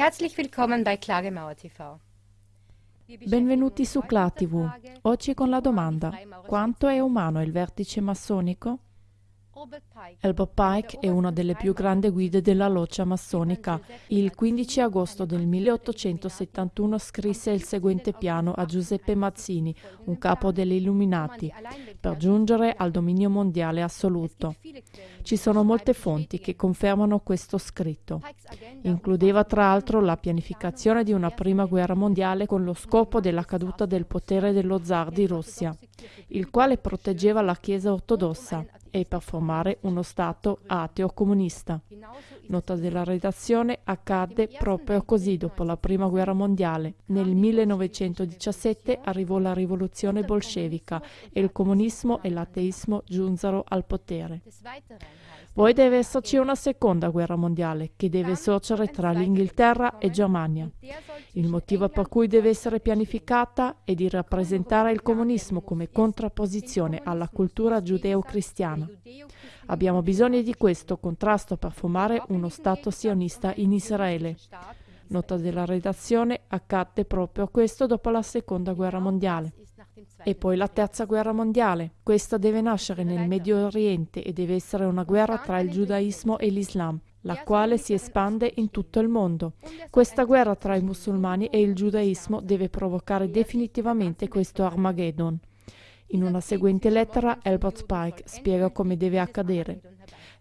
Herzlich willkommen bei Klagemauer TV. Benvenuti su Cla TV. Oggi con la domanda: quanto è umano il vertice massonico? Albert Pike è una delle più grandi guide della loggia massonica. Il 15 agosto del 1871 scrisse il seguente piano a Giuseppe Mazzini, un capo degli Illuminati, per giungere al dominio mondiale assoluto. Ci sono molte fonti che confermano questo scritto. Includeva tra l'altro la pianificazione di una prima guerra mondiale con lo scopo della caduta del potere dello zar di Russia, il quale proteggeva la Chiesa ortodossa e per formare uno Stato ateo comunista. Nota della redazione accadde proprio così dopo la Prima Guerra Mondiale. Nel 1917 arrivò la rivoluzione bolscevica e il comunismo e l'ateismo giunsero al potere. Poi deve esserci una seconda guerra mondiale che deve sorgere tra l'Inghilterra e Germania. Il motivo per cui deve essere pianificata è di rappresentare il comunismo come contrapposizione alla cultura giudeo-cristiana. Abbiamo bisogno di questo contrasto per formare uno Stato sionista in Israele. Nota della redazione accadde proprio questo dopo la seconda guerra mondiale. E poi la terza guerra mondiale. Questa deve nascere nel Medio Oriente e deve essere una guerra tra il giudaismo e l'Islam, la quale si espande in tutto il mondo. Questa guerra tra i musulmani e il giudaismo deve provocare definitivamente questo Armageddon. In una seguente lettera Albert Pike spiega come deve accadere.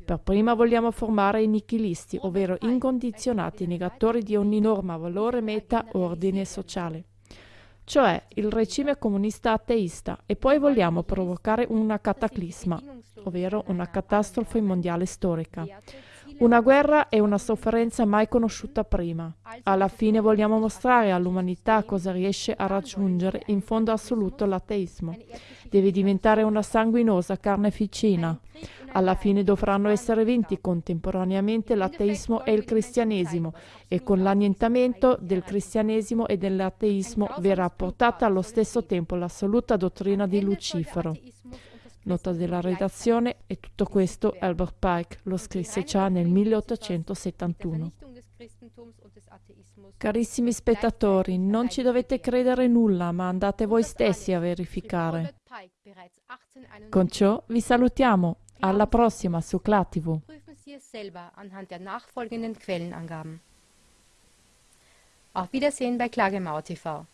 Per prima vogliamo formare i nichilisti, ovvero incondizionati negatori di ogni norma, valore, meta, ordine sociale cioè il regime comunista ateista, e poi vogliamo provocare una cataclisma, ovvero una catastrofe mondiale storica. Una guerra e una sofferenza mai conosciuta prima. Alla fine vogliamo mostrare all'umanità cosa riesce a raggiungere in fondo assoluto l'ateismo. Deve diventare una sanguinosa carneficina. Alla fine dovranno essere vinti contemporaneamente l'ateismo e il cristianesimo e con l'annientamento del cristianesimo e dell'ateismo verrà portata allo stesso tempo l'assoluta dottrina di Lucifero. Nota della redazione e tutto questo Albert Pike lo scrisse già nel 1871. Carissimi spettatori, non ci dovete credere nulla, ma andate voi stessi a verificare. Con ciò vi salutiamo. Alla prossima su ClaTV. Auf Wiedersehen bei Klagemauer TV.